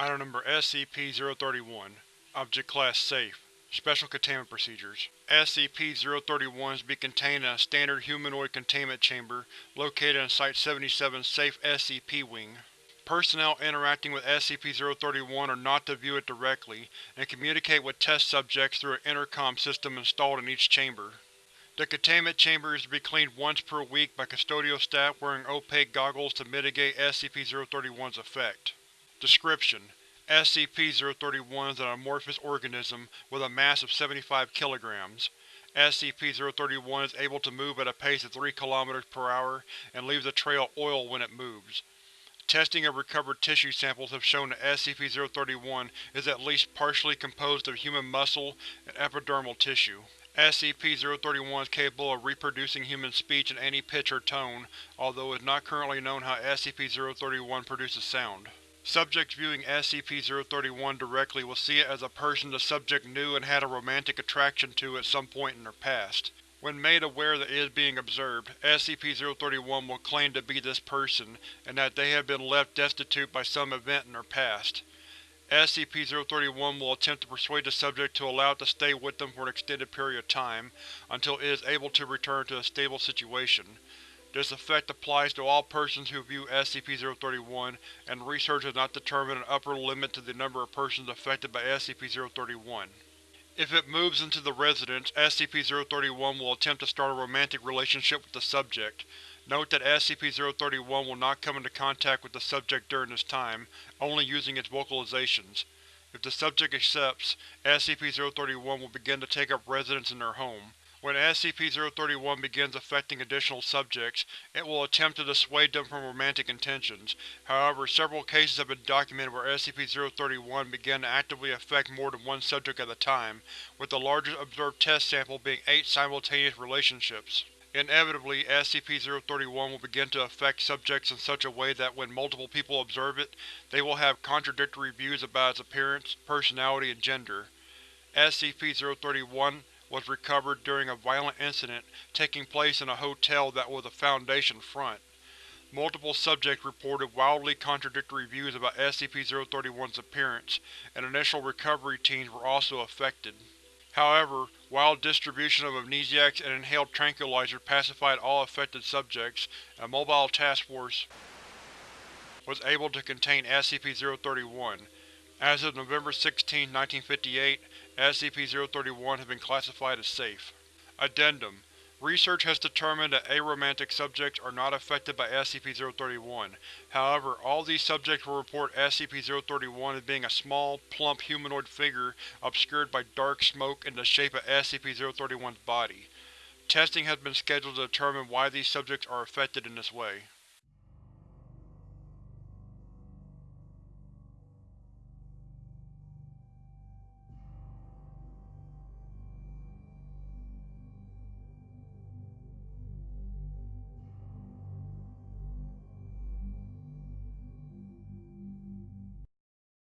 Item number SCP-031 Object Class Safe Special Containment Procedures SCP-031 is to be contained in a standard humanoid containment chamber located in Site-77's Safe SCP Wing. Personnel interacting with SCP-031 are not to view it directly, and communicate with test subjects through an intercom system installed in each chamber. The containment chamber is to be cleaned once per week by custodial staff wearing opaque goggles to mitigate SCP-031's effect. Description: SCP-031 is an amorphous organism with a mass of 75 kg. SCP-031 is able to move at a pace of 3 km per hour and leaves a trail of oil when it moves. Testing of recovered tissue samples have shown that SCP-031 is at least partially composed of human muscle and epidermal tissue. SCP-031 is capable of reproducing human speech in any pitch or tone, although it is not currently known how SCP-031 produces sound. Subjects viewing SCP-031 directly will see it as a person the subject knew and had a romantic attraction to at some point in their past. When made aware that it is being observed, SCP-031 will claim to be this person, and that they have been left destitute by some event in their past. SCP-031 will attempt to persuade the subject to allow it to stay with them for an extended period of time, until it is able to return to a stable situation. This effect applies to all persons who view SCP-031, and research has not determined an upper limit to the number of persons affected by SCP-031. If it moves into the residence, SCP-031 will attempt to start a romantic relationship with the subject. Note that SCP-031 will not come into contact with the subject during this time, only using its vocalizations. If the subject accepts, SCP-031 will begin to take up residence in their home. When SCP-031 begins affecting additional subjects, it will attempt to dissuade them from romantic intentions. However, several cases have been documented where SCP-031 began to actively affect more than one subject at a time, with the largest observed test sample being eight simultaneous relationships. Inevitably, SCP-031 will begin to affect subjects in such a way that when multiple people observe it, they will have contradictory views about its appearance, personality, and gender. SCP-031 was recovered during a violent incident taking place in a hotel that was a Foundation front. Multiple subjects reported wildly contradictory views about SCP-031's appearance, and initial recovery teams were also affected. However, wild distribution of amnestics and inhaled tranquilizer pacified all affected subjects, and a mobile task force was able to contain SCP-031. As of November 16, 1958, SCP-031 has been classified as safe. Addendum Research has determined that aromantic subjects are not affected by SCP-031. However, all these subjects will report SCP-031 as being a small, plump humanoid figure obscured by dark smoke in the shape of SCP-031's body. Testing has been scheduled to determine why these subjects are affected in this way.